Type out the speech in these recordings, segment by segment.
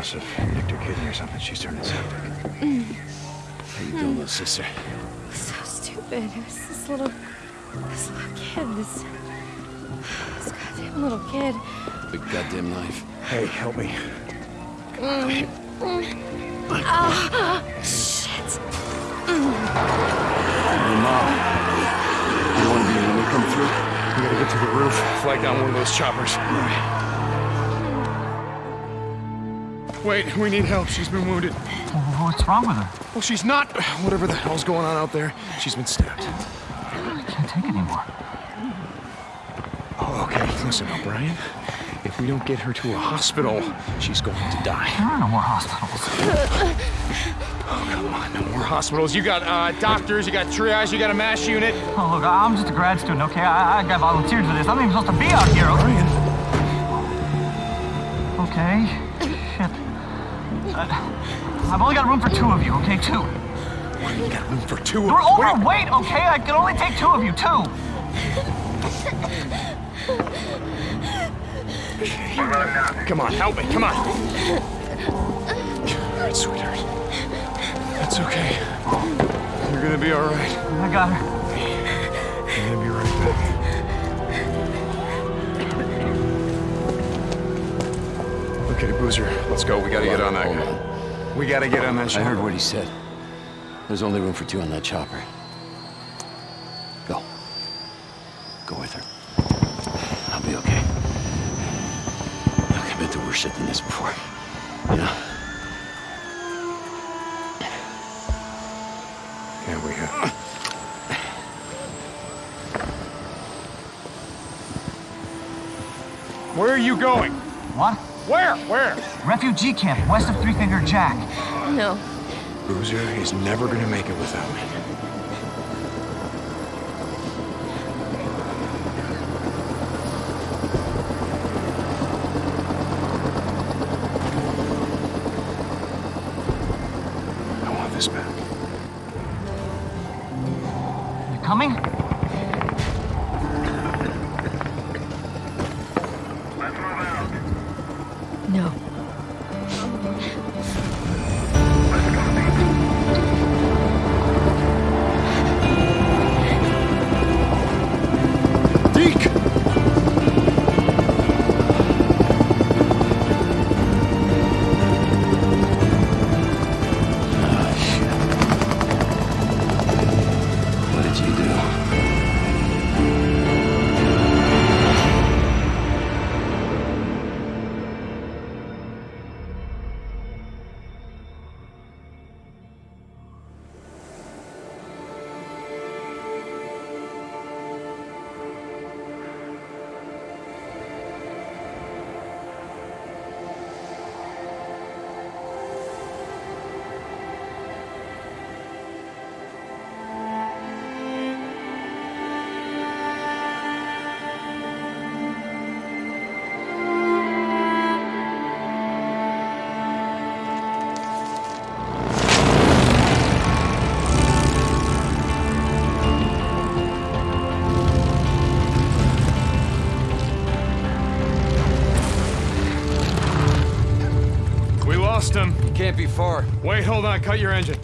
The knife must have nicked her kidney or something. She's turning septic. How you doing, little sister? So stupid. It was this little, this little kid. This, this goddamn little kid. Big goddamn knife. Hey, help me. oh Shit. Hey, Mom. You want to be when we come through? We gotta get to the roof. Flag down one of those choppers. Wait, we need help. She's been wounded. What's wrong with her? Well, she's not. Whatever the hell's going on out there, she's been stabbed. I can't take anymore. Oh, okay. Listen, O'Brian. If we don't get her to a hospital, she's going to die. There are no more hospitals. Oh, come on, no more hospitals. You got uh, doctors, you got triage, you got a MASH unit. Oh, look, I'm just a grad student, okay? I, I got volunteered for this. I'm not even supposed to be out here. okay? Brian. Okay. Shit. Uh, I've only got room for two of you, okay? Two. You got room for two You're of Wait. overweight, okay? I can only take two of you, two. Come on, help me. Come on. All right, sweetheart. That's okay. You're gonna be all right. I got her. Okay, Boozer, let's go. We gotta get on that Hold guy. on. We gotta get on that chopper. I heard what he said. There's only room for two on that chopper. Go. Go with her. I'll be okay. Look, I've been through worse shit than this before. You know? Yeah, we have. Where are you going? What? Where? Where? Refugee camp west of Three Finger Jack. No. Boozer is never gonna make it without me. Far. Wait, hold on. Cut your engine.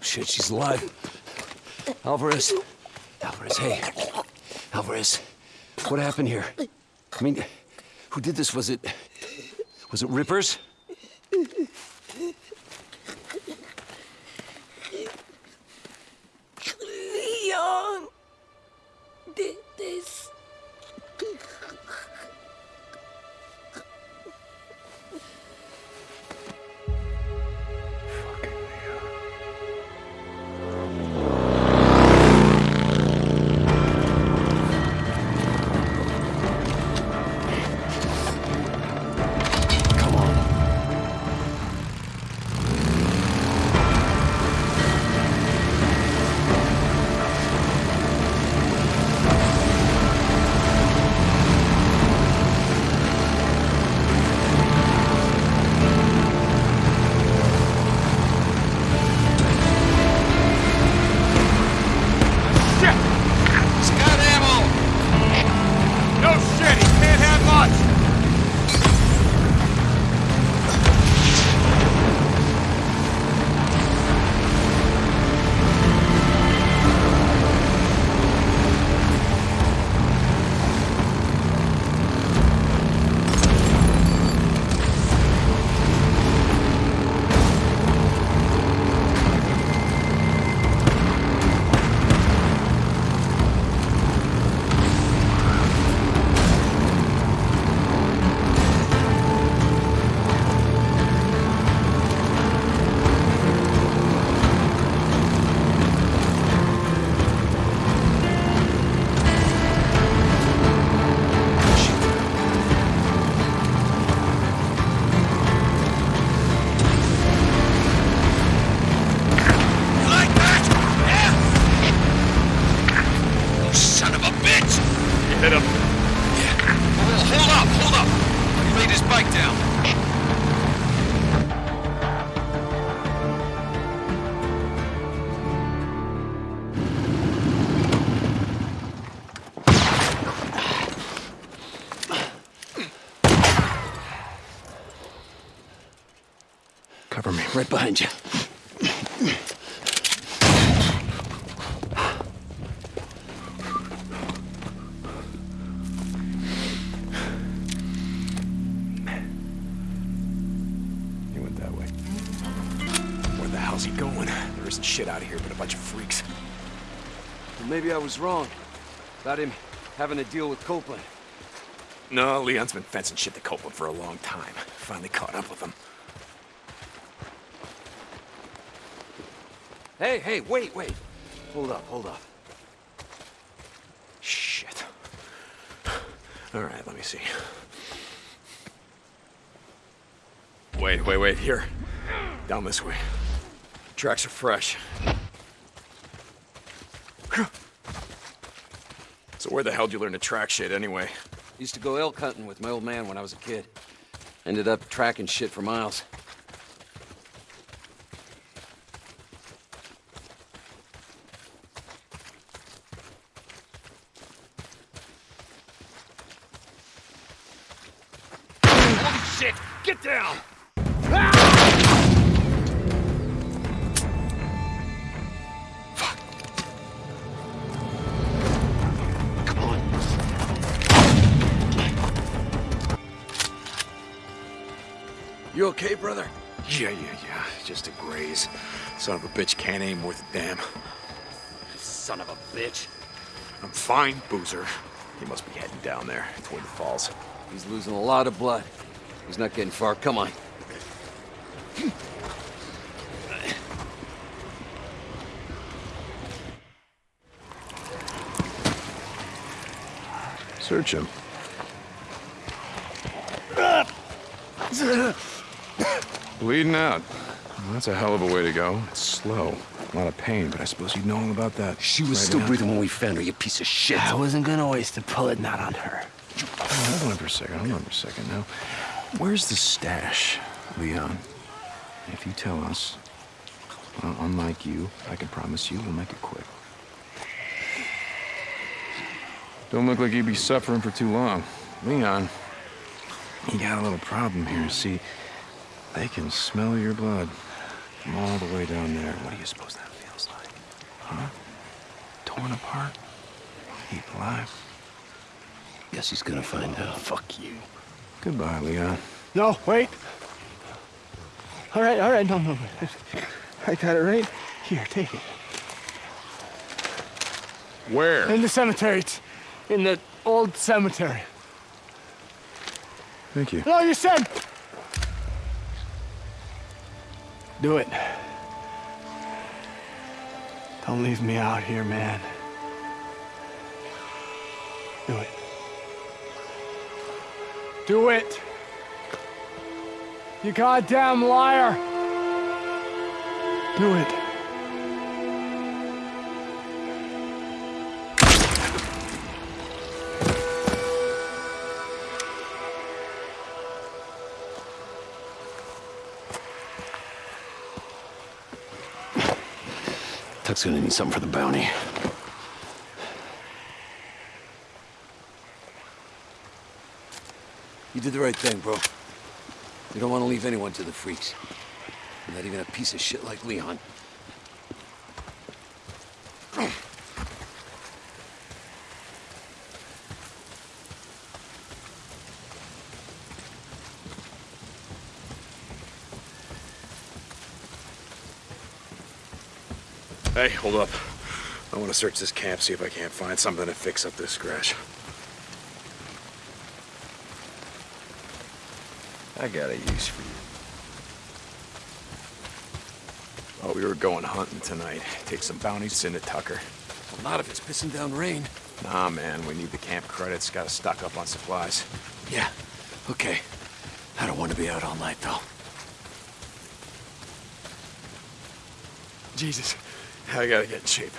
Shit, she's alive. Alvarez. Alvarez, hey. Alvarez. What happened here? I mean, who did this? Was it... Was it Rippers? Leon did this. Was wrong about him having to deal with Copeland. No, Leon's been fencing shit to Copeland for a long time. Finally caught up with him. Hey, hey, wait, wait. Hold up, hold up. Shit. All right, let me see. Wait, wait, wait. Here. Down this way. Tracks are fresh. So where the hell did you learn to track shit anyway? Used to go elk hunting with my old man when I was a kid. Ended up tracking shit for miles. Son of a bitch can't aim worth a damn. Son of a bitch. I'm fine, Boozer. He must be heading down there toward the falls. He's losing a lot of blood. He's not getting far. Come on. Search him. Bleeding out. Well, that's a hell of a way to go. It's slow. A lot of pain, but I suppose you'd know all about that. She was right still now. breathing when we found her, you piece of shit. I wasn't gonna waste a bullet not on her. Oh, hold on for a second. Hold on for a second now. Where's the stash, Leon? If you tell us, well, unlike you, I can promise you we'll make it quick. Don't look like you'd be suffering for too long. Leon, you got a little problem here. See, they can smell your blood from all the way down there. What do you suppose that feels like? Huh? Torn apart? Eaten alive? Guess he's gonna find out. Fuck you. Goodbye, Leon. No, wait. All right, all right, no, no. no. I got it right here. Take it. Where? In the cemetery. It's in the old cemetery. Thank you. No, you said. Do it. Don't leave me out here, man. Do it. Do it. You goddamn liar. Do it. Gonna need something for the bounty. You did the right thing, bro. You don't want to leave anyone to the freaks. Not even a piece of shit like Leon. Hey, hold up. I want to search this camp, see if I can't find something to fix up this scratch. I got a use for you. Oh, we were going hunting tonight. Take some bounties, send it Tucker. Well, not if it's pissing down rain. Nah, man, we need the camp credits. Gotta stock up on supplies. Yeah, okay. I don't want to be out all night, though. Jesus, I gotta get in shape.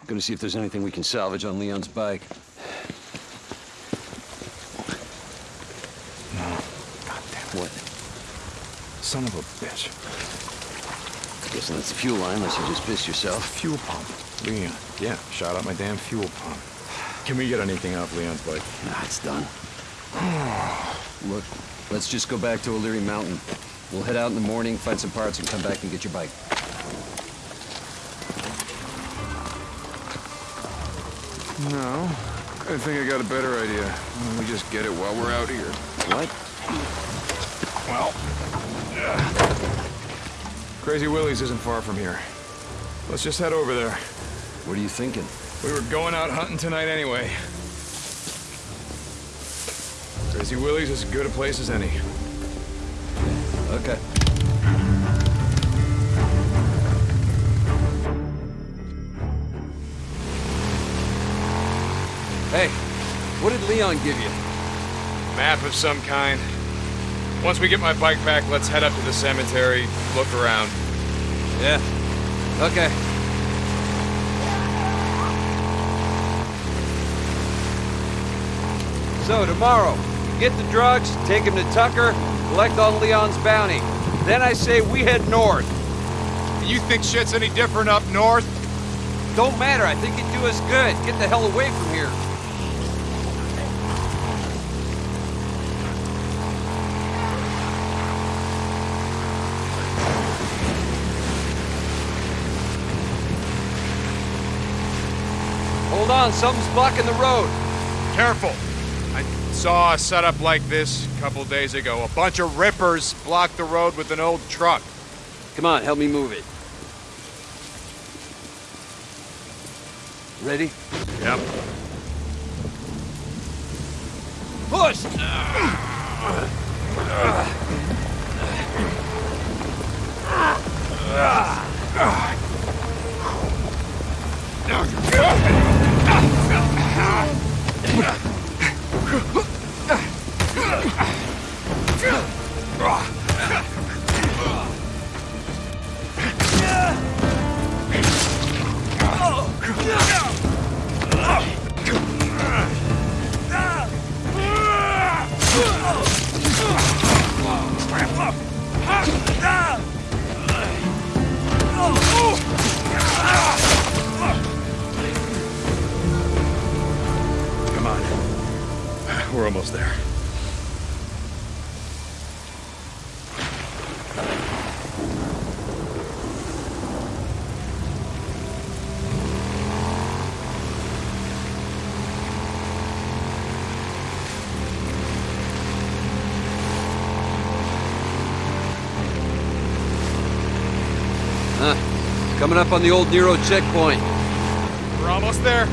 I'm Gonna see if there's anything we can salvage on Leon's bike. God damn it. What? Son of a bitch. Guessing that's the fuel line, unless you just pissed yourself. Fuel pump. Leon. Yeah, shot out my damn fuel pump. Can we get anything off Leon's bike? Nah, it's done. Look, let's just go back to O'Leary Mountain. We'll head out in the morning, find some parts, and come back and get your bike. No. I think I got a better idea. Why we just get it while we're out here? What? Well, Crazy Willie's isn't far from here. Let's just head over there. What are you thinking? We were going out hunting tonight anyway. Crazy Willie's as good a place as any. Okay. Hey, what did Leon give you? Map of some kind. Once we get my bike back, let's head up to the cemetery, look around. Yeah. Okay. So tomorrow, get the drugs, take him to Tucker, collect on Leon's bounty. Then I say we head north. You think shit's any different up north? Don't matter, I think it'd do us good. Get the hell away from here. Hold on, something's blocking the road. Careful. Saw a setup like this a couple days ago. A bunch of rippers blocked the road with an old truck. Come on, help me move it. Ready? Yep. Push! Come on. We're almost there. Huh. Coming up on the old NERO checkpoint. We're almost there.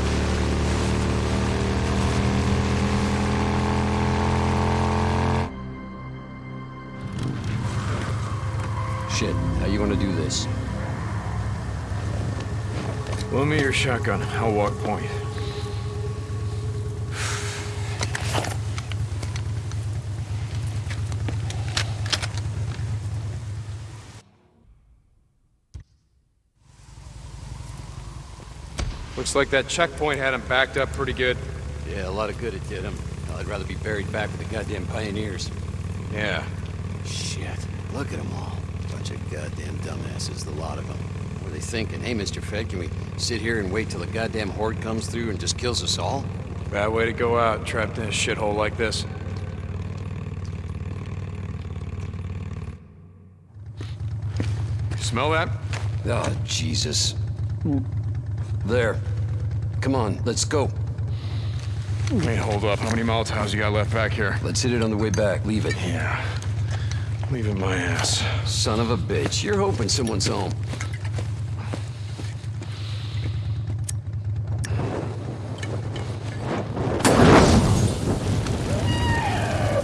Shit, how you gonna do this? Loan me your shotgun. I'll walk point. Looks like that checkpoint had him backed up pretty good. Yeah, a lot of good it did him. I'd rather be buried back with the goddamn pioneers. Yeah. Shit, look at them all. Bunch of goddamn dumbasses, the lot of them. What are they thinking? Hey, Mr. Fed, can we sit here and wait till the goddamn horde comes through and just kills us all? Bad way to go out, trapped in a shithole like this. Smell that? Oh, Jesus. There. Come on, let's go. Wait, hold up. How many Molotovs you got left back here? Let's hit it on the way back. Leave it. Yeah. Leaving my ass. Son of a bitch. You're hoping someone's home.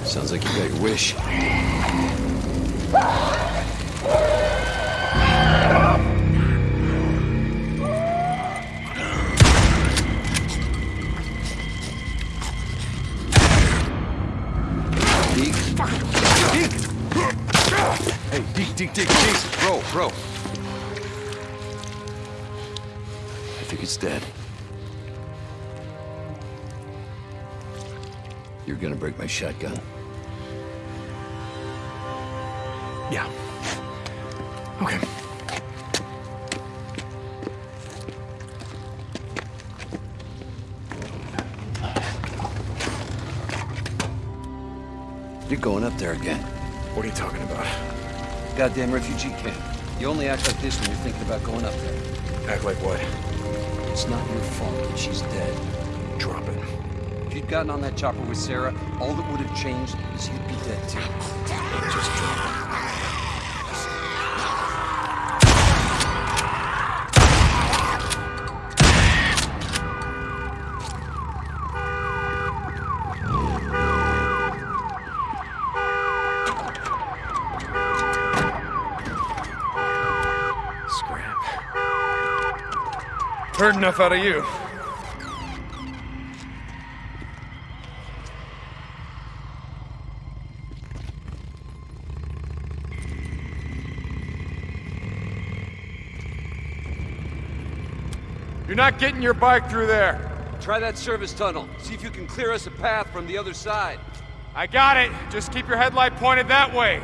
Sounds like you got your wish. instead. You're gonna break my shotgun. Yeah. Okay. You're going up there again. What are you talking about? Goddamn refugee camp. You only act like this when you're thinking about going up there. Act like what? It's not your fault that she's dead. Drop it. If you'd gotten on that chopper with Sarah, all that would have changed is you'd be dead too. Just drop it. Heard enough out of you. You're not getting your bike through there. Try that service tunnel. See if you can clear us a path from the other side. I got it. Just keep your headlight pointed that way.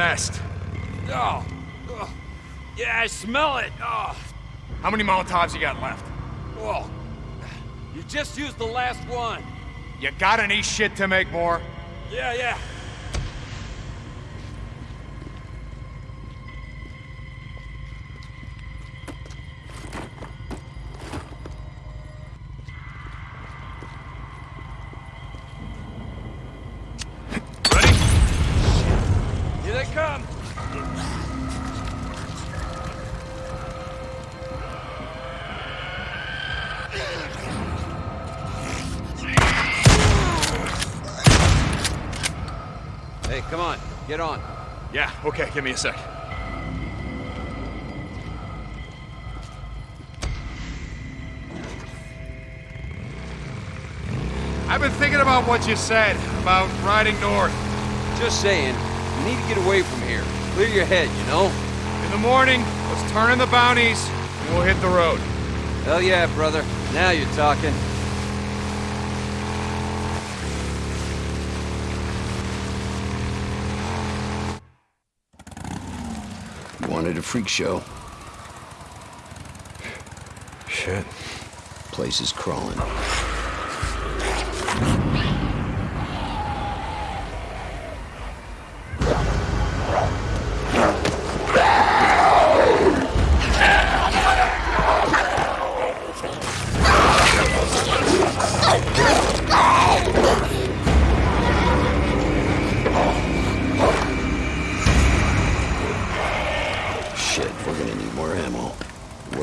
Nest. Oh, oh. yeah, I smell it. Oh, How many Molotovs you got left? oh. You just used the last one. You got any shit to make more? Yeah, yeah. Give me a sec. I've been thinking about what you said about riding north. Just saying, you need to get away from here. Clear your head, you know? In the morning, let's turn in the bounties, and we'll hit the road. Hell yeah, brother. Now you're talking. Freak show. Shit. Place is crawling.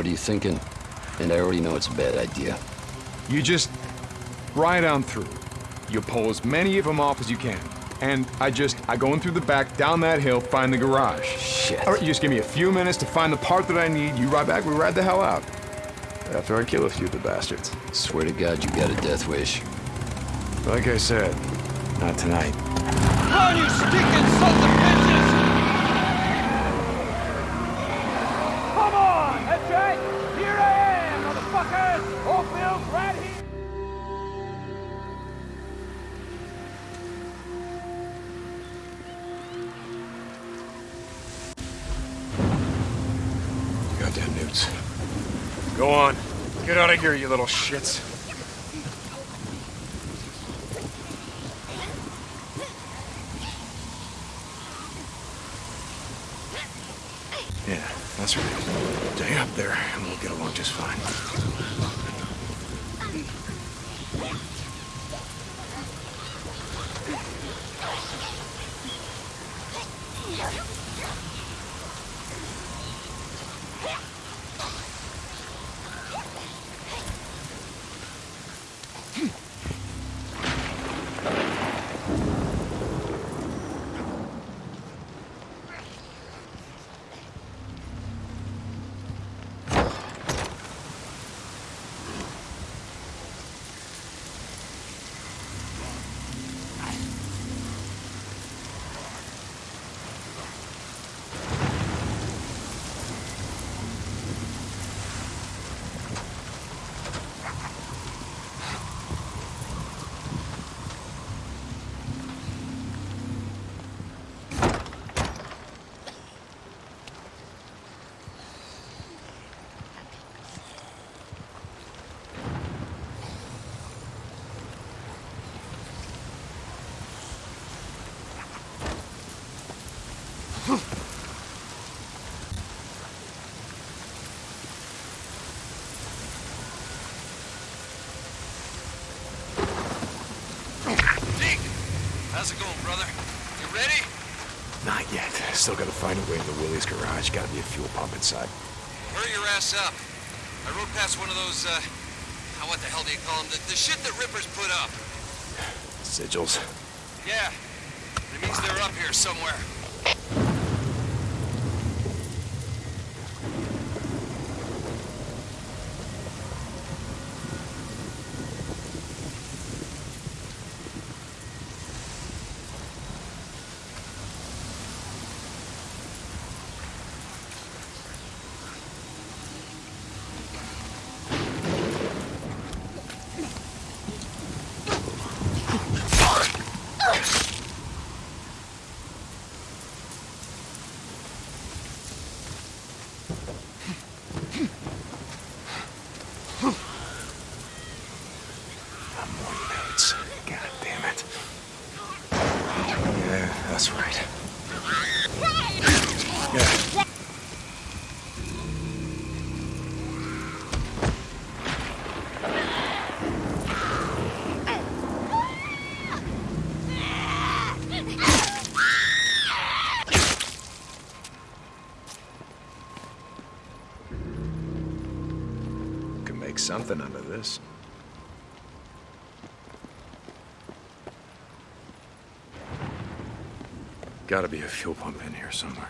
What are you thinking? And I already know it's a bad idea. You just ride on through. You pull as many of them off as you can. and I just, I go in through the back, down that hill, find the garage. Shit. All right, you just give me a few minutes to find the part that I need. You ride back, we ride the hell out. After I kill a few of the bastards. Swear to God, you got a death wish. Like I said, not tonight. Run, you stinking sons Get out of here, you little shits. Yeah, that's right. Stay up there, and we'll get along just fine. Deke! How's it going, brother? You ready? Not yet. Still gotta find a way into Willie's garage. Gotta be a fuel pump inside. Hurry your ass up. I rode past one of those, uh... ah, What the hell do you call them? The, the shit that Rippers put up. Sigils. Yeah. It means they're up here somewhere. Notes. God damn it. Yeah, that's right. Yeah. Can make something out of this. Gotta be a fuel pump in here somewhere.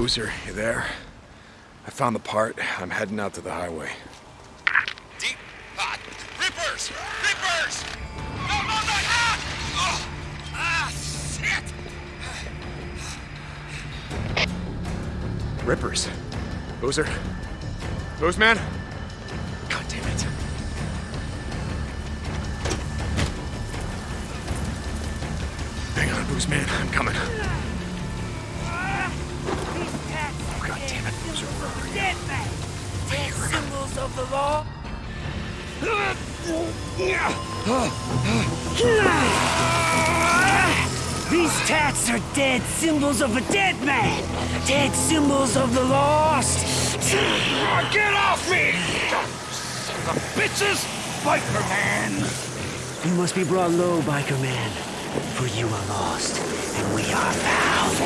Boozer, you there? I found the part. I'm heading out to the highway. Deep hot. Rippers! Rippers! No, no, no! Ah! Oh! Ah, shit! Rippers. Boozer? Boozman? God damn it. Hang on, Boozman. I'm coming. The law! These tats are dead symbols of a dead man! Dead symbols of the lost! Get off me! The bitches! Biker man! You must be brought low, Biker man. For you are lost, and we are found.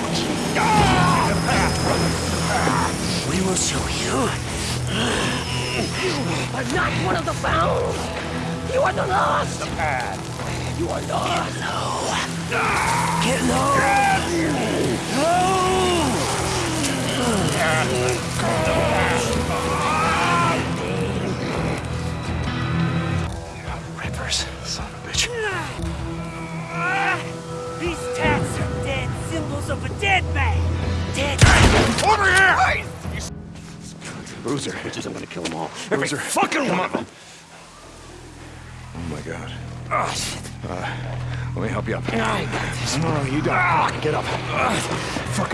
We will show you. You are not one of the found. You are the lost. The path. You are lost. Get low. Get low. Rippers,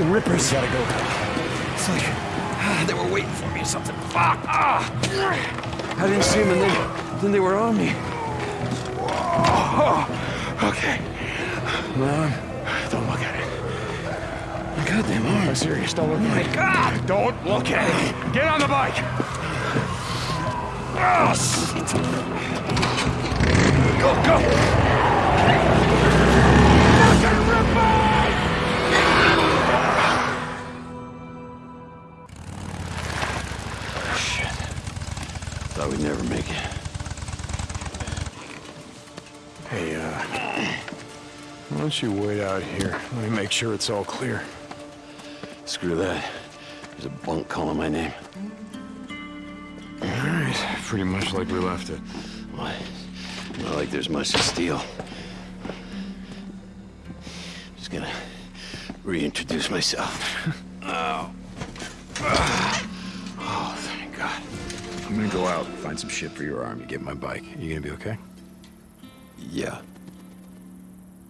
Fucking rippers. gotta go. It's like ah, they were waiting for me or something. Fuck! Ah! I didn't see them and then, then they were on me. Oh, okay. Mom, don't look at it. My goddamn arm. I'm serious. Don't look at it. God! Don't look at it. Get on the bike. Oh, shit. Go, go. Shit. Why you wait out here? Let me make sure it's all clear. Screw that. There's a bunk calling my name. All right, pretty much like we left it. What? Not like there's much to steal. Just gonna reintroduce myself. oh. Oh, thank God. I'm gonna go out, find some shit for your arm. You get my bike. You gonna be okay? Yeah.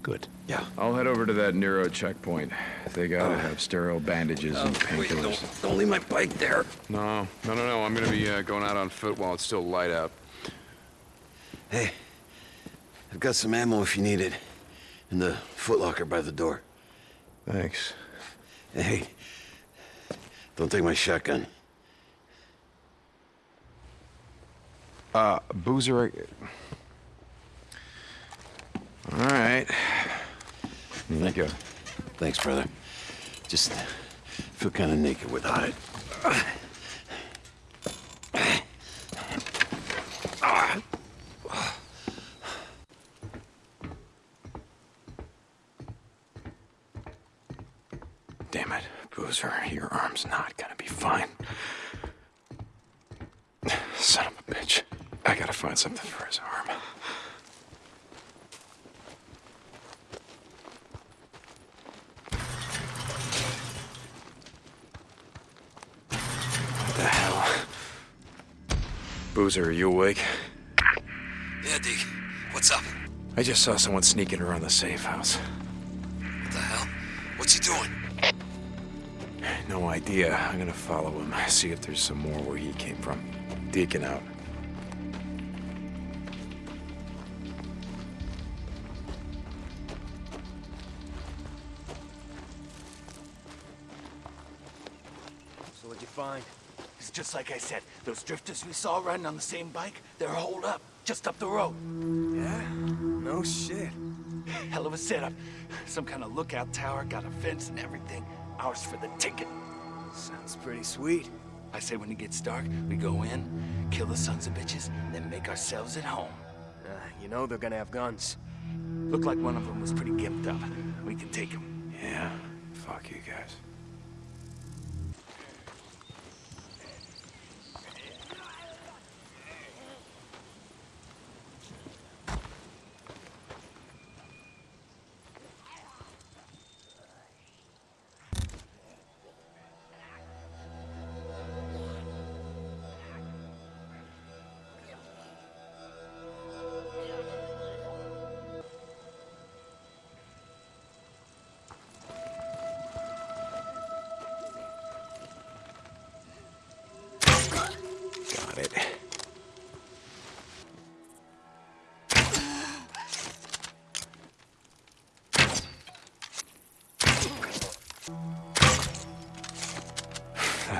Good. Yeah. I'll head over to that NERO checkpoint. They gotta have sterile bandages and Oh, wait, painkillers. don't, don't leave my bike there. No, no, no, no. I'm gonna be uh, going out on foot while it's still light out. Hey, I've got some ammo if you need it. In the footlocker by the door. Thanks. Hey, don't take my shotgun. Uh, Boozer. I- All right. Thank you. Thanks, brother. Just feel kind of naked without it. Damn it, Boozer. Your arm's not gonna be fine. Son of a bitch. I gotta find something for his arm. What the hell? Boozer, are you awake? Yeah, Deke. What's up? I just saw someone sneaking around the safe house. What the hell? What's he doing? No idea. I'm gonna follow him, see if there's some more where he came from. Deacon out. So what'd you find? It's just like I said. Those drifters we saw riding on the same bike, they're holed up, just up the road. Yeah? No shit. Hell of a setup. Some kind of lookout tower, got a fence and everything. Ours for the ticket. Sounds pretty sweet. I say when it gets dark, we go in, kill the sons of bitches, then make ourselves at home. Uh, you know they're gonna have guns. Looked like one of them was pretty gimped up. We can take him. Yeah. Fuck you guys.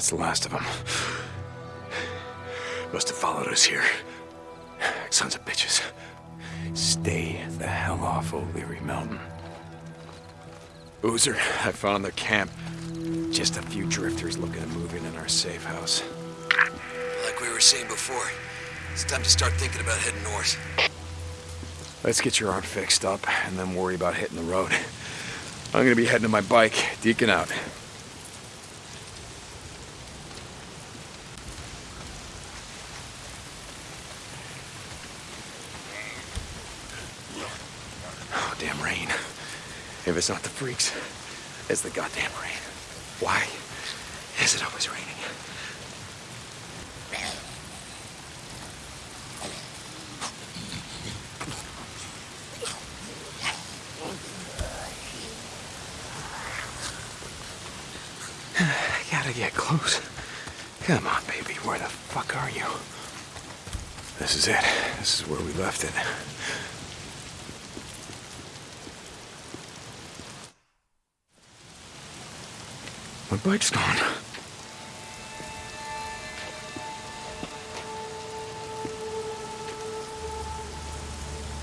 That's the last of them. Must have followed us here. Sons of bitches. Stay the hell off O'Leary Mountain. Boozer, I found the camp. Just a few drifters looking to move in in our safe house. Like we were saying before, it's time to start thinking about heading north. Let's get your arm fixed up and then worry about hitting the road. I'm gonna be heading to my bike. Deacon out. Oh, damn rain. If it's not the freaks, it's the goddamn rain. Why is it always raining? Gotta get close. Come on, baby. Where the fuck are you? This is it. This is where we left it. Bike's gone.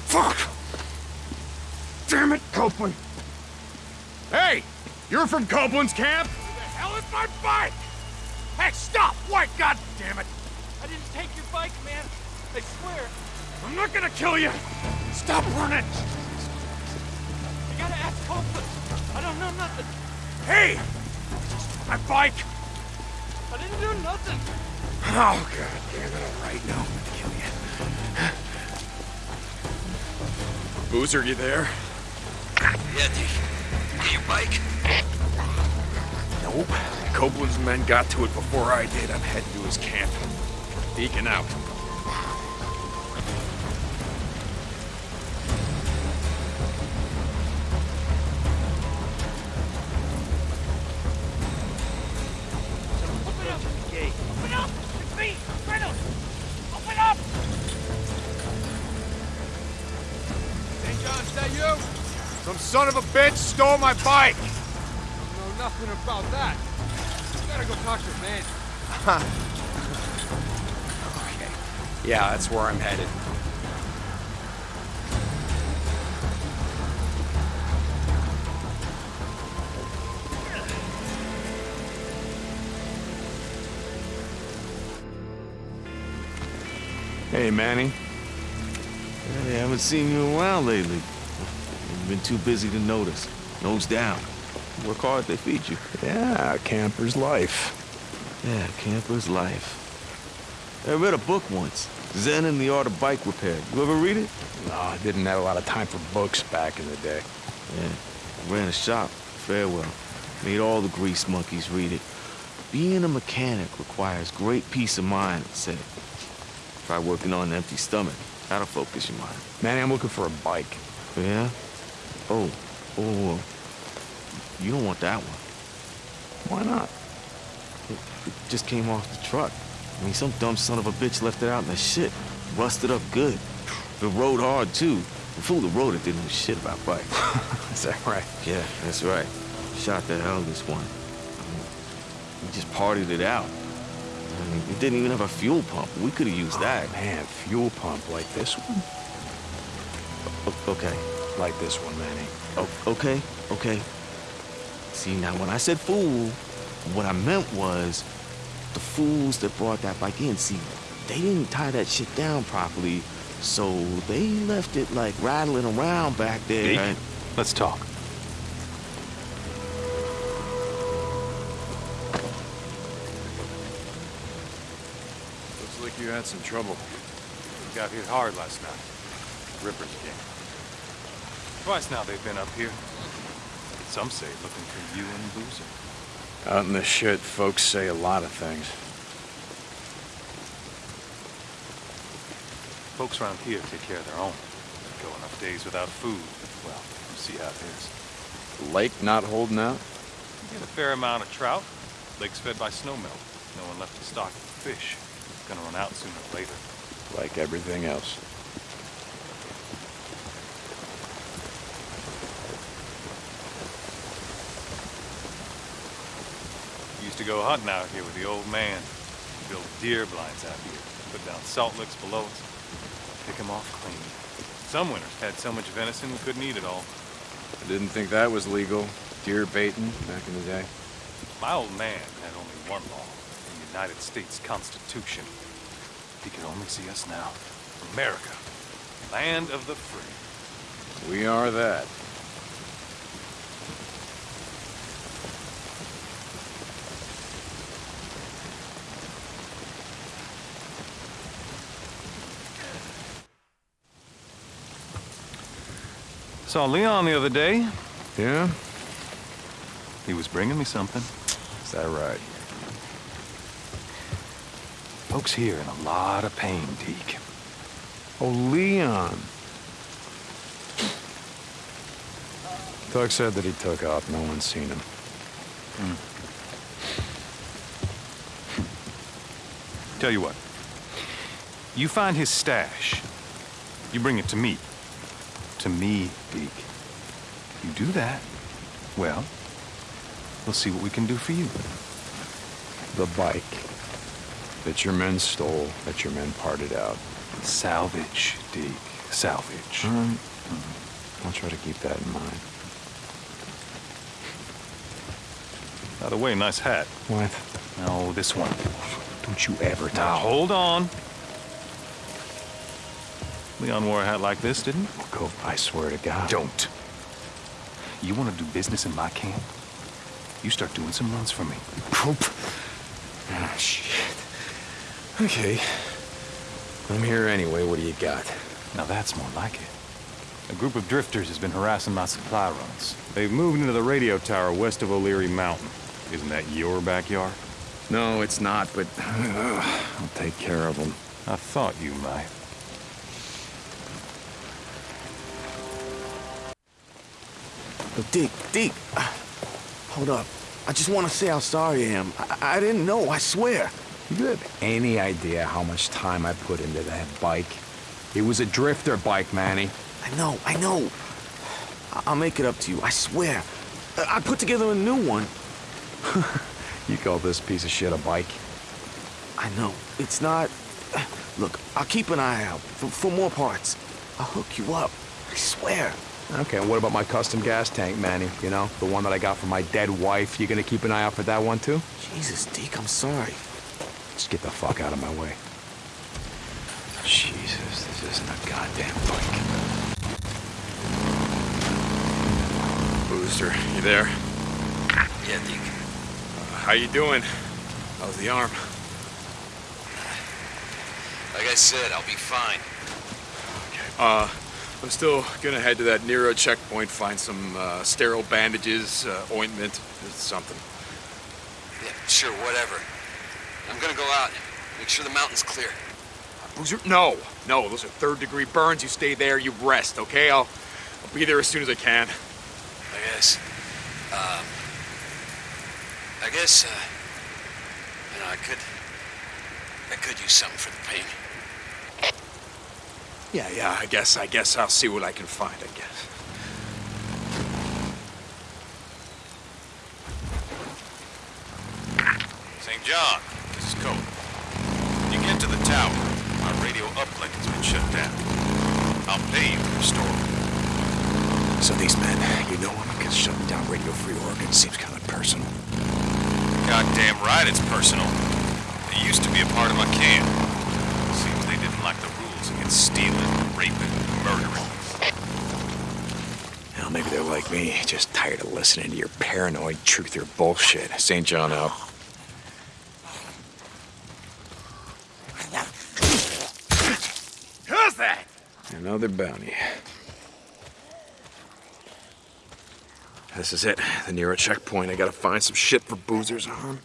Fuck! Damn it, Copeland! Hey! You're from Copeland's camp? Who the hell is my bike? Hey, stop! Wait, god damn it! I didn't take your bike, man. I swear. I'm not gonna kill you! Stop running! You gotta ask Copeland. I don't know nothing. Hey! My bike! I didn't do nothing. Oh, god damn it, all right, now I'm gonna kill you. Boozer, you there? Yeah, Deke. Get your bike? Nope. Copeland's men got to it before I did. I'm heading to his camp. Deacon out. Son of a bitch stole my bike! I know nothing about that. You gotta go talk to man. Okay. Yeah, that's where I'm headed. Hey, Manny. Hey, I haven't seen you in a while lately. You've been too busy to notice. Nose down. Work hard, they feed you. Yeah, camper's life. Yeah, camper's life. I read a book once. Zen and the Art of Bike Repair. You ever read it? No, I didn't have a lot of time for books back in the day. Yeah. Ran a shop. Farewell. Made all the grease monkeys read it. Being a mechanic requires great peace of mind, it said. Try working on an empty stomach. That'll focus your mind. Manny, I'm looking for a bike. Yeah? Oh, oh, you don't want that one. Why not? It, it just came off the truck. I mean, some dumb son of a bitch left it out in the shit. Rusted up good. It rode hard, too. The fool that rode it didn't know shit about bikes. Is that right? yeah, that's right. Shot the hell this one. I mean, we just partied it out. I mean, it didn't even have a fuel pump. We could have used oh, that. Man, fuel pump like this one? O- okay. Like this one, Manny. O- okay, okay. See, now when I said fool, what I meant was the fools that brought that bike in. See, they didn't tie that shit down properly, so they left it like rattling around back there. Deke, and- let's talk. Looks like you had some trouble. You Got hit hard last night. Rippers came. Twice now they've been up here. Some say looking for you and Boozer. Out in the shit, folks say a lot of things. Folks around here take care of their own. Go enough days without food. Well, you see how it is. Lake not holding out? You get a fair amount of trout. Lake's fed by snowmelt. No one left to stock fish. Gonna run out sooner or later. Like everything else. Used to go hunting out here with the old man. Build deer blinds out here. Put down salt licks below us. Pick 'em off clean. Some winters had so much venison we couldn't eat it all. I didn't think that was legal. deer baiting back in the day? My old man had only one law, the United States Constitution. He can only see us now. America, land of the free. We are that. I saw Leon the other day. Yeah? He was bringing me something. Is that right? Folks here in a lot of pain, Deke. Oh, Leon. Doug said that he took off. No one's seen him. Hmm. Tell you what. You find his stash. You bring it to me. To me, Deke. You do that, well, we'll see what we can do for you. The bike that your men stole, that your men parted out. Salvage, Deke. Salvage. All right. I'll try to keep that in mind. By the way, nice hat. What? No, this one. Don't you ever Now, hold on. Leon wore a hat like this, didn't he? Cope, I swear to God. Don't. You want to do business in my camp? You start doing some runs for me. Cope. Oh, ah, shit. Okay. I'm here anyway. What do you got? Now that's more like it. A group of drifters has been harassing my supply runs. They've moved into the radio tower west of O'Leary Mountain. Isn't that your backyard? No, it's not, but I'll take care of them. I thought you might. Yo, Dick, Dick. uh, Hold up. I just want to say how sorry I am. I, I didn't know, I swear. You have any idea how much time I put into that bike? It was a drifter bike, Manny. I know, I know. I'll make it up to you, I swear. I I put together a new one. You call this piece of shit a bike? I know. It's not... Look, I'll keep an eye out for, for more parts. I'll hook you up. I swear. Okay, and what about my custom gas tank, Manny? You know, the one that I got from my dead wife. You gonna keep an eye out for that one, too? Jesus, Deke, I'm sorry. Just get the fuck out of my way. Jesus, this isn't a goddamn bike. Boozer, you there? Yeah, Deke. How you doing? How's the arm? Like I said, I'll be fine. Uh, I'm still gonna head to that NERO checkpoint, find some uh, sterile bandages, uh, ointment, something. Yeah, sure, whatever. I'm gonna go out. Make sure the mountain's clear. Boozer, no, no, those are third degree burns. You stay there, you rest, okay? I'll, I'll be there as soon as I can. I guess. Um, I guess, uh, you know, I could, I could use something for the pain. Yeah, yeah, I guess, I guess I'll see what I can find, I guess. St. John, this is Cody. When you get to the tower, my radio uplink has been shut down. I'll pay you to restore it. So these men, you know them, because shutting down Radio Free Oregon seems kind of personal. Goddamn right it's personal. They used to be a part of my camp. Seems they didn't like the rules against stealing, raping, murdering. Well, maybe they're like me, just tired of listening to your paranoid truther bullshit. St. John out. Who's that? Another bounty. This is it. The NERO checkpoint. I gotta find some shit for boozers on.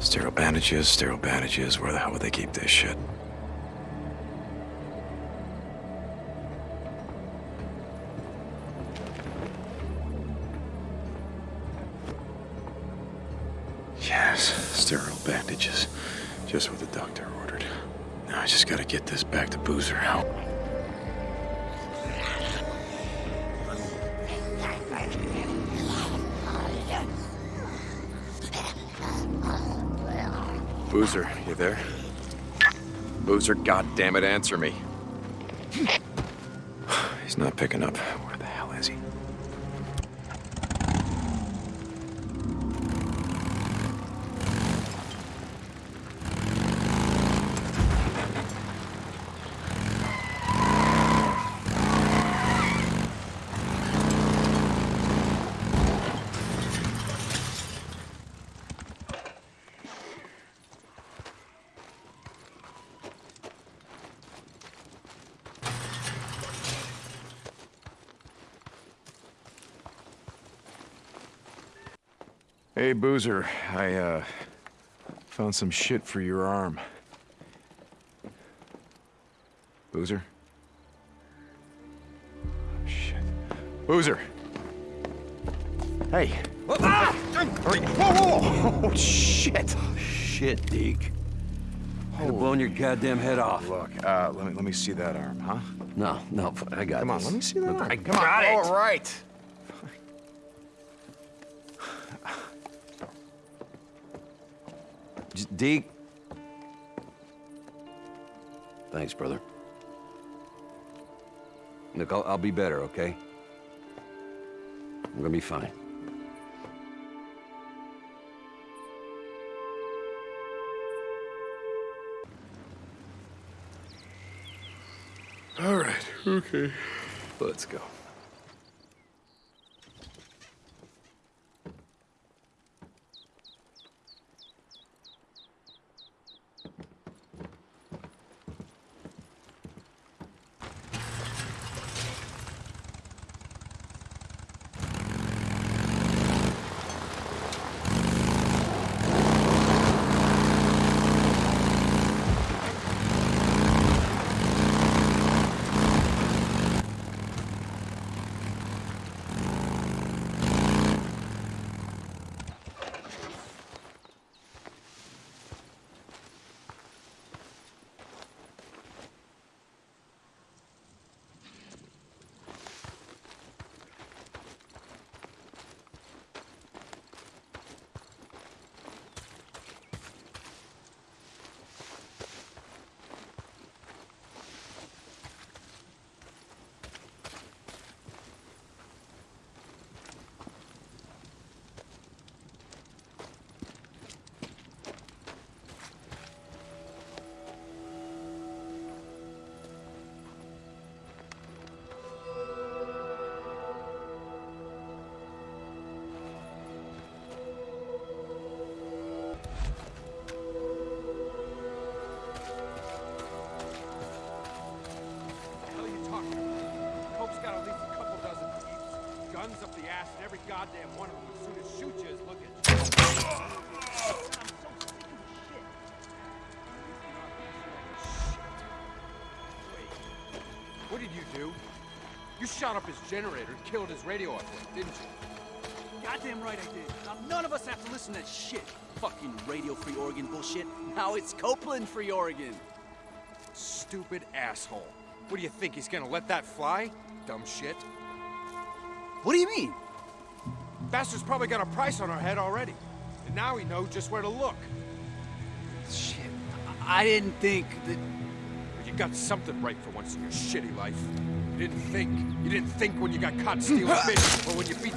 Sterile bandages, sterile bandages. Where the hell would they keep this shit? there. Boozer, goddammit, answer me. He's not picking up. Boozer. I, uh, found some shit for your arm. Boozer? Shit. Boozer! Hey! Ah! Hurry! Whoa, whoa! Oh, shit! Shit, Deke. Have blown your goddamn head off. Look, uh, let me, let me see that arm, huh? No, no, I got Come on, this. let me see that Look, arm. I Come got on. it. All right. Deke. Thanks, brother. Look, I'll, I'll be better, okay? I'm gonna be fine. All right, okay. Let's go. Shot up his generator and killed his radio operator, didn't you? Goddamn right I did. Now none of us have to listen to that shit. Fucking Radio Free Oregon bullshit. Now it's Copeland Free Oregon. Stupid asshole. What do you think, he's gonna let that fly? Dumb shit. What do you mean? Bastard's probably got a price on our head already. And now we know just where to look. Shit. I didn't think that... You got something right for once in your shitty life. You didn't think. You didn't think when you got caught stealing fish or when you beat.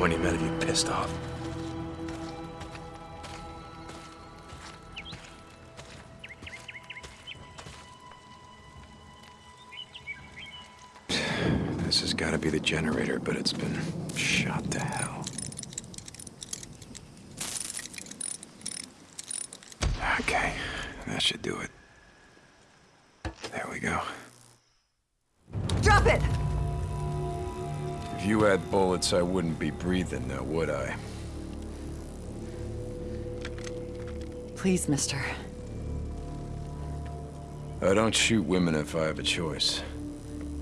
20 men have you pissed off. This has got to be the generator, but it's been shot to hell. Bullets, I wouldn't be breathing now, would I? Please, mister. I don't shoot women if I have a choice.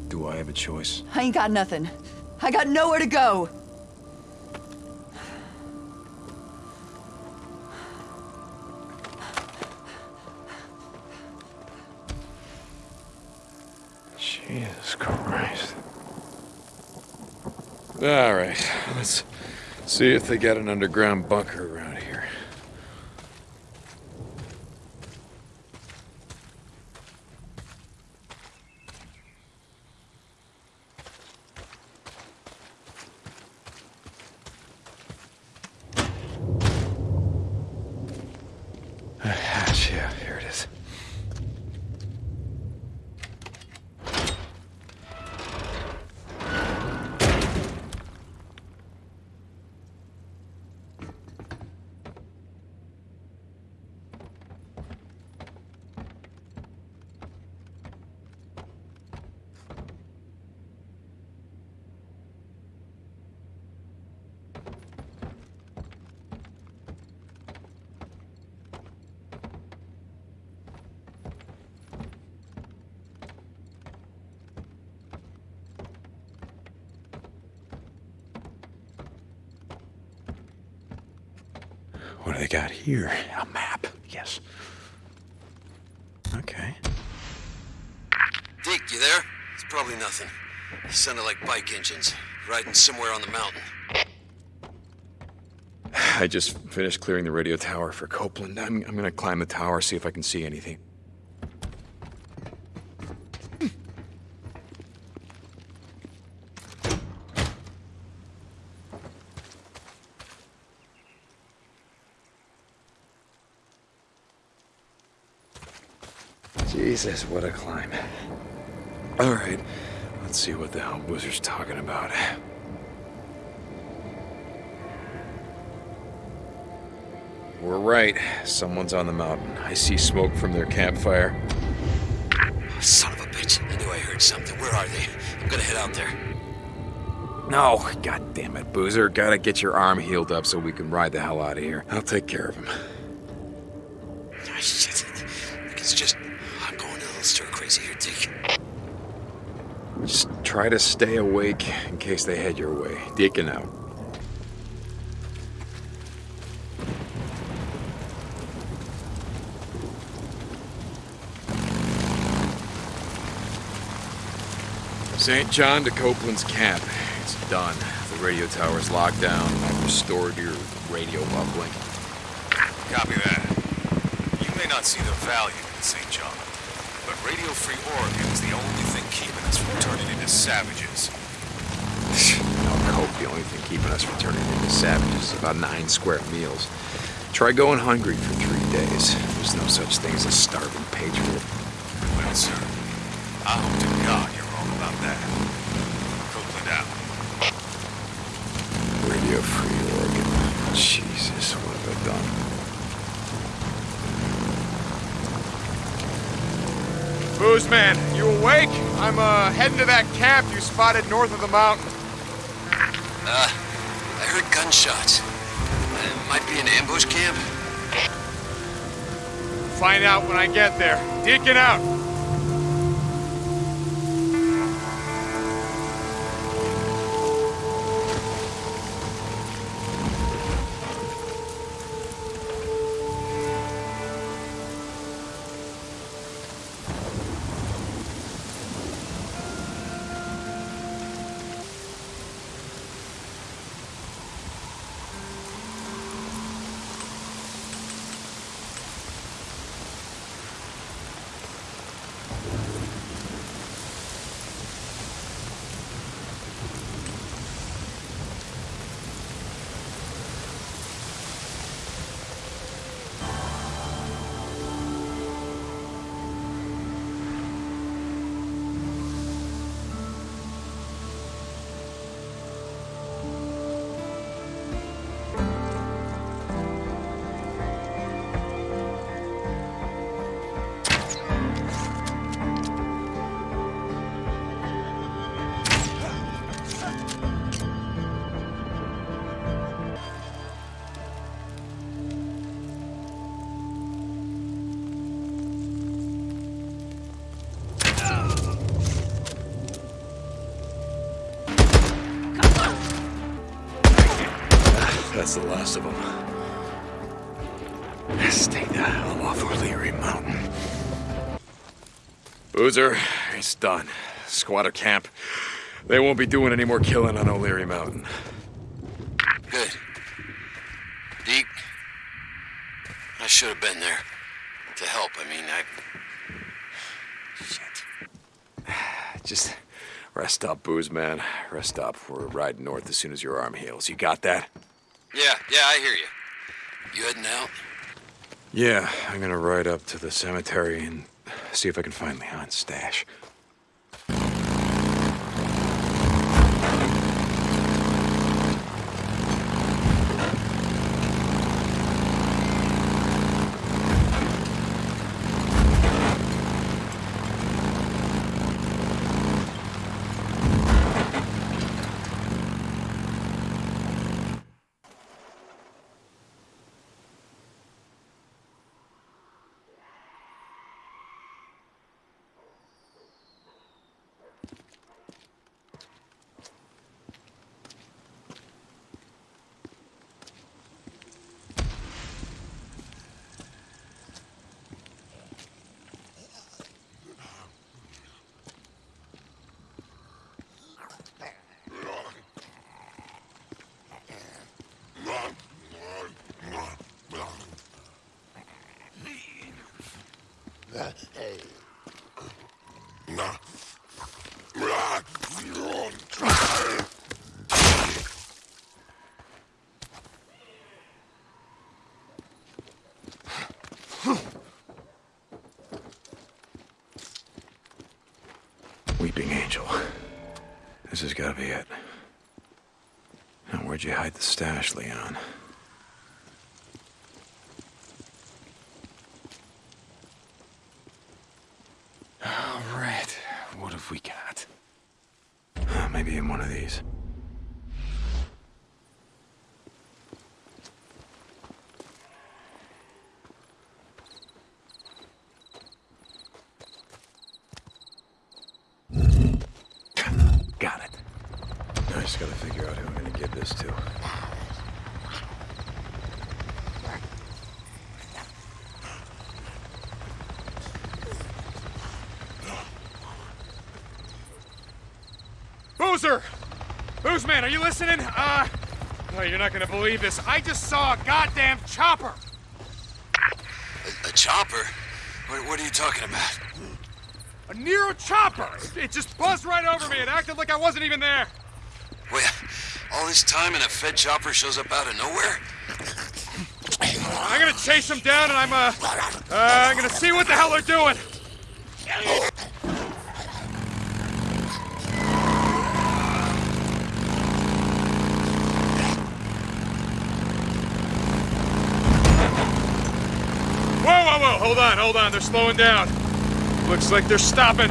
Do I have a choice? I ain't got nothing. I got nowhere to go. Jesus Christ. All right, let's see if they got an underground bunker around here. Hatch, yeah, here it is. What do they got here? A map. Yes. Okay. Deke, you there? It's probably nothing. Sounded like bike engines, riding somewhere on the mountain. I just finished clearing the radio tower for Copeland. I'm, I'm gonna climb the tower, see if I can see anything. Jesus, what a climb. All right, let's see what the hell Boozer's talking about. We're right. Someone's on the mountain. I see smoke from their campfire. Son of a bitch. I knew I heard something. Where are they? I'm gonna head out there. No, god damn it, Boozer. Gotta get your arm healed up so we can ride the hell out of here. I'll take care of him. Ah, shit. Just try to stay awake in case they head your way. Deacon out. St. John to Copeland's camp. It's done. The radio tower's locked down. I've restored your radio uplink. Copy that. You may not see the value in St. John, but Radio Free Oregon is the only keeping us from turning into savages. No cope. The only thing keeping us from turning into savages is about nine square meals. Try going hungry for three days. There's no such thing as a starving patriot. Well, sir, I hope to God you're wrong about that. Copeland out. Radio Free Oregon. Jesus, what have I done? Boozman, you awake? I'm uh, heading to that camp you spotted north of the mountain. Uh, I heard gunshots. Uh, It might be an ambush camp. Find out when I get there. Deacon out. It's done. Squatter camp. They won't be doing any more killing on O'Leary Mountain. Good. Deke, I should have been there to help. I mean, I. Just rest up, Booze, man. Rest up. We're riding north as soon as your arm heals. You got that? Yeah, yeah, I hear you. You heading out? Yeah, I'm gonna ride up to the cemetery and see if I can find Leon's stash. Weeping Angel. This has got to be it. Now, where'd you hide the stash, Leon? All right. What have we got? Uh, maybe in one of these. Got it. I just gotta figure out who I'm gonna give this to. Boozer! Boozman, are you listening? Uh, oh, you're not gonna believe this. I just saw a goddamn chopper! A, a chopper? What, what are you talking about? A NERO chopper! It just buzzed right over me and acted like I wasn't even there. Wait, all this time and a Fed chopper shows up out of nowhere? I'm gonna chase them down and I'm, uh, uh, I'm gonna see what the hell they're doing. Whoa, whoa, whoa, hold on, hold on, they're slowing down. Looks like they're stopping.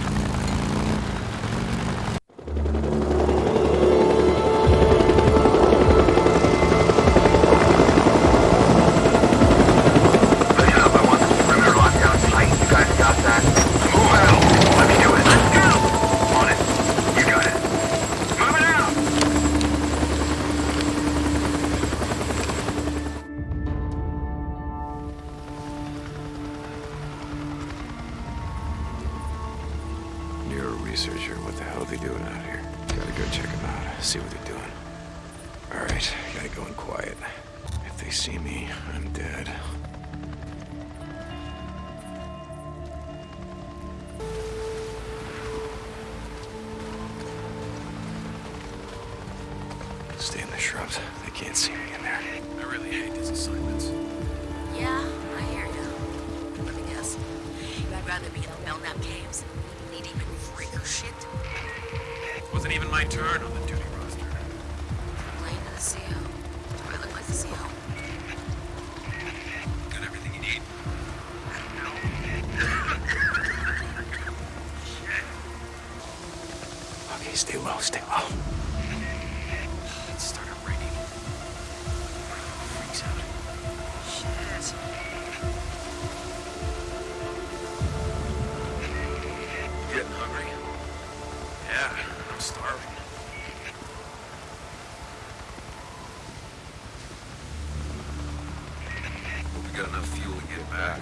Back.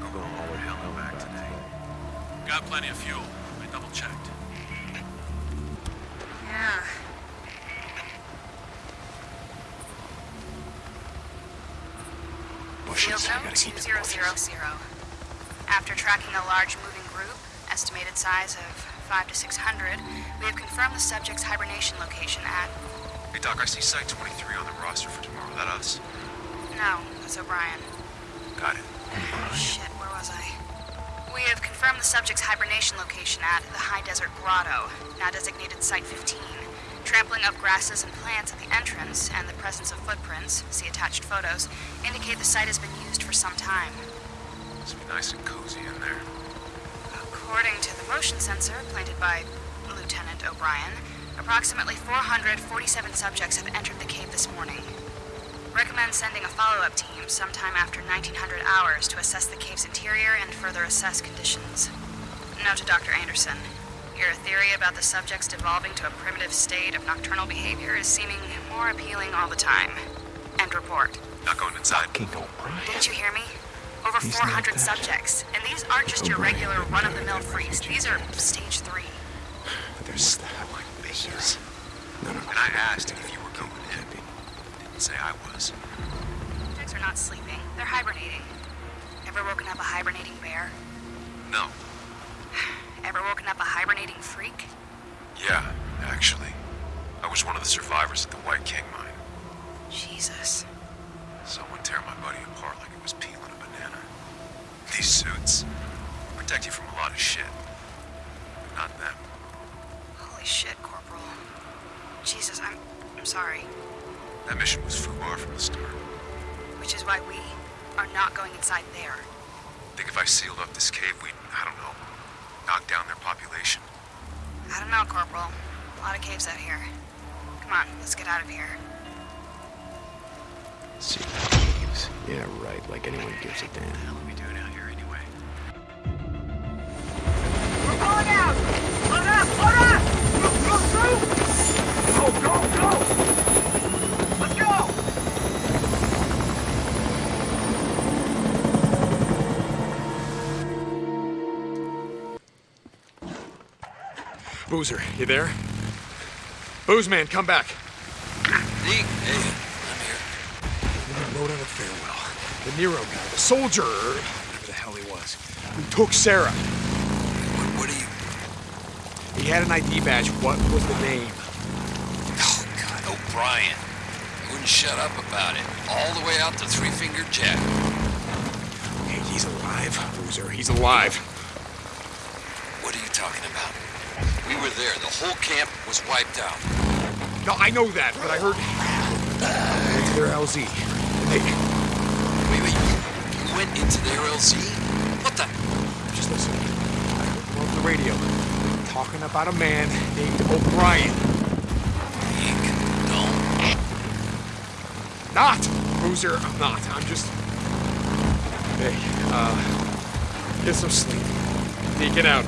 I'm going all the way hell back today. Got plenty of fuel. I double checked. Yeah. Field note 2000. After tracking a large moving group, estimated size of 5 to 600, we have confirmed the subject's hibernation location at... Hey, Doc, I see Site 23 on the roster for tomorrow. That us? No, that's O'Brian. Shit, where was I? We have confirmed the subject's hibernation location at the High Desert Grotto, now designated Site 15. Trampling of grasses and plants at the entrance and the presence of footprints, see attached photos, indicate the site has been used for some time. Must be nice and cozy in there. According to the motion sensor planted by Lieutenant O'Brian, approximately 447 subjects have entered the cave this morning. Recommend sending a follow-up team sometime after 1900 hours to assess the cave's interior and further assess conditions. Note to Dr. Anderson. Your theory about the subjects devolving to a primitive state of nocturnal behavior is seeming more appealing all the time. End report. Not going inside. Didn't you hear me? Over He's 400 subjects. And these aren't just your regular run-of-the-mill freaks. These are stage three. There's that like babies. No, no, And I asked if you were going in. Didn't say I was. Subjects are not sleeping. They're hibernating. Ever woken up a hibernating bear? No. Ever woken up a hibernating freak? Yeah, actually. I was one of the survivors at the White King mine. Jesus. Someone tear my buddy apart like it was peeling a banana. These suits protect you from a lot of shit. That mission was FUBAR from the start. Which is why we are not going inside there. Think if I sealed up this cave, we'd, I don't know, knock down their population? I don't know, Corporal. A lot of caves out here. Come on, let's get out of here. See caves. Yeah, right. Like anyone gives a damn. Boozer, you there? Booze man, come back. Deke, hey, I'm here. We're gonna load out a farewell. The NERO guy, the soldier, whatever the hell he was, who took Sarah. What, what are you... He had an ID badge. What was the name? Oh, God, O'Brian. He wouldn't shut up about it. All the way out to Three Finger Jack. Hey, he's alive, Boozer. He's alive. What are you talking about? We were there. The whole camp was wiped out. No, I know that, but I heard. I went to their LZ. They. Wait, wait, you, you went into their LZ? What the? Just listen. I heard them over the radio. Talking about a man named O'Brian. No. Not! Boozer, I'm not. I'm just. Hey, uh. Get some sleep. Hey, get out.